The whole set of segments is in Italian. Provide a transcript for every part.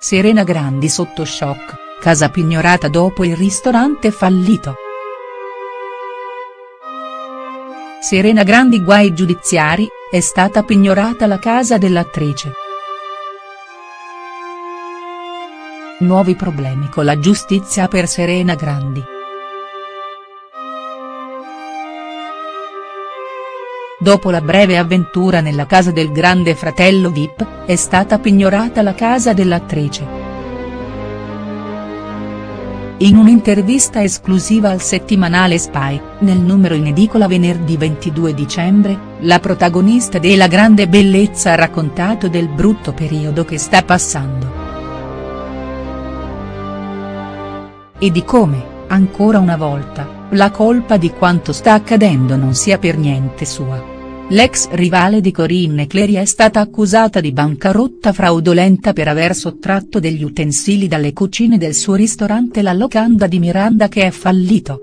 Serena Grandi sotto shock, casa pignorata dopo il ristorante fallito. Serena Grandi guai giudiziari, è stata pignorata la casa dell'attrice. Nuovi problemi con la giustizia per Serena Grandi. Dopo la breve avventura nella casa del grande fratello Vip, è stata pignorata la casa dell'attrice. In un'intervista esclusiva al settimanale Spy, nel numero in edicola venerdì 22 dicembre, la protagonista della grande bellezza ha raccontato del brutto periodo che sta passando. E di come, ancora una volta, la colpa di quanto sta accadendo non sia per niente sua. L'ex rivale di Corinne Clery è stata accusata di bancarotta fraudolenta per aver sottratto degli utensili dalle cucine del suo ristorante La Locanda di Miranda che è fallito.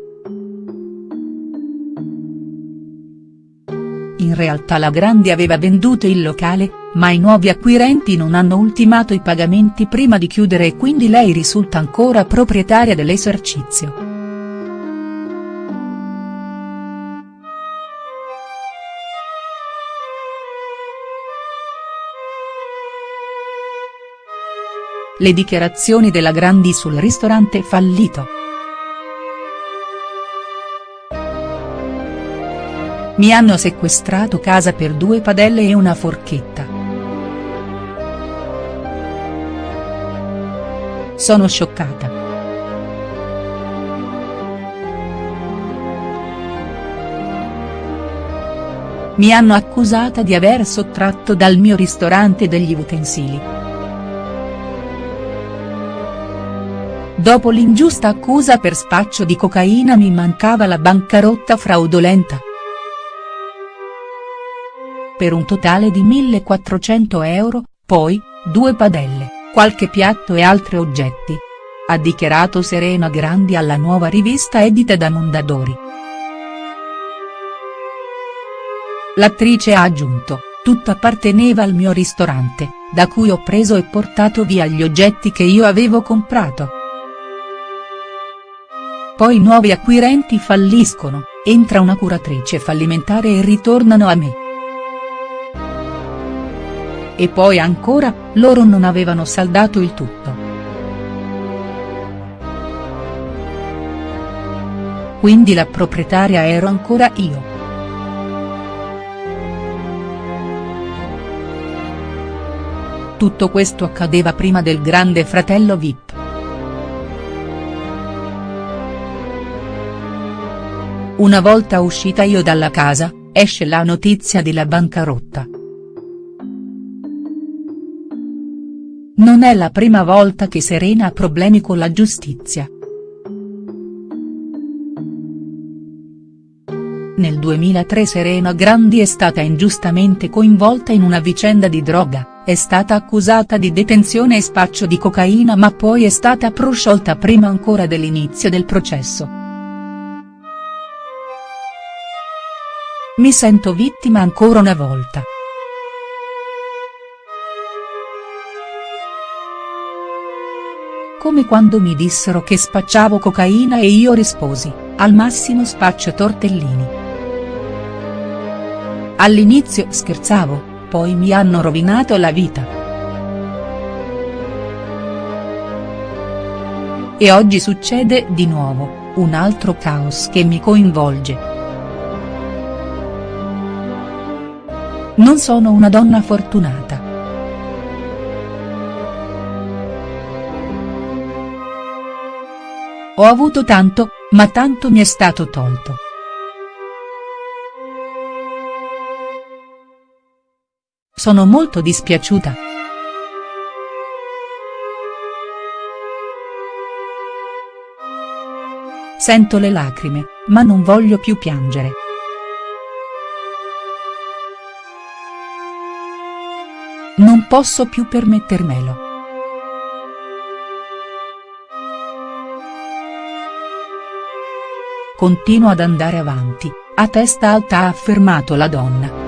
In realtà la Grandi aveva venduto il locale, ma i nuovi acquirenti non hanno ultimato i pagamenti prima di chiudere e quindi lei risulta ancora proprietaria dell'esercizio. Le dichiarazioni della Grandi sul ristorante fallito. Mi hanno sequestrato casa per due padelle e una forchetta. Sono scioccata. Mi hanno accusata di aver sottratto dal mio ristorante degli utensili. Dopo l'ingiusta accusa per spaccio di cocaina mi mancava la bancarotta fraudolenta. Per un totale di 1400 euro, poi, due padelle, qualche piatto e altri oggetti. Ha dichiarato Serena Grandi alla nuova rivista edita da Mondadori. L'attrice ha aggiunto, tutto apparteneva al mio ristorante, da cui ho preso e portato via gli oggetti che io avevo comprato. Poi nuovi acquirenti falliscono, entra una curatrice fallimentare e ritornano a me. E poi ancora, loro non avevano saldato il tutto. Quindi la proprietaria ero ancora io. Tutto questo accadeva prima del grande fratello Vip. Una volta uscita io dalla casa, esce la notizia della bancarotta. Non è la prima volta che Serena ha problemi con la giustizia. Nel 2003 Serena Grandi è stata ingiustamente coinvolta in una vicenda di droga, è stata accusata di detenzione e spaccio di cocaina ma poi è stata prosciolta prima ancora dell'inizio del processo. Mi sento vittima ancora una volta. Come quando mi dissero che spacciavo cocaina e io risposi, al massimo spaccio tortellini. All'inizio scherzavo, poi mi hanno rovinato la vita. E oggi succede di nuovo, un altro caos che mi coinvolge. Non sono una donna fortunata. Ho avuto tanto, ma tanto mi è stato tolto. Sono molto dispiaciuta. Sento le lacrime, ma non voglio più piangere. Non posso più permettermelo. Continuo ad andare avanti, a testa alta ha affermato la donna.